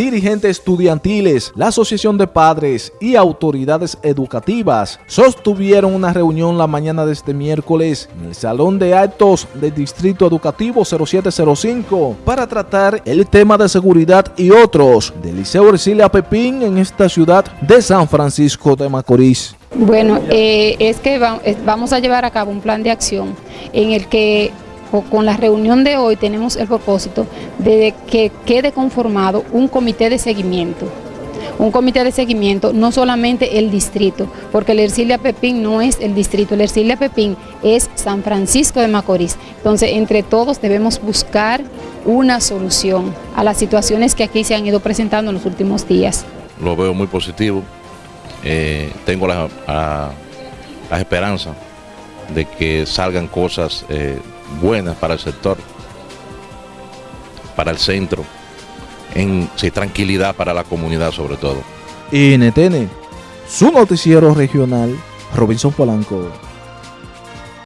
dirigentes estudiantiles, la Asociación de Padres y autoridades educativas sostuvieron una reunión la mañana de este miércoles en el Salón de Actos del Distrito Educativo 0705 para tratar el tema de seguridad y otros del Liceo Ercilia Pepín en esta ciudad de San Francisco de Macorís. Bueno, eh, es que vamos a llevar a cabo un plan de acción en el que con la reunión de hoy tenemos el propósito de que quede conformado un comité de seguimiento. Un comité de seguimiento, no solamente el distrito, porque el Ercilia Pepín no es el distrito, el Ercilia Pepín es San Francisco de Macorís. Entonces, entre todos debemos buscar una solución a las situaciones que aquí se han ido presentando en los últimos días. Lo veo muy positivo, eh, tengo la, esperanza de que salgan cosas eh, buenas para el sector, para el centro, en tranquilidad para la comunidad sobre todo. NTN, su noticiero regional, Robinson Polanco.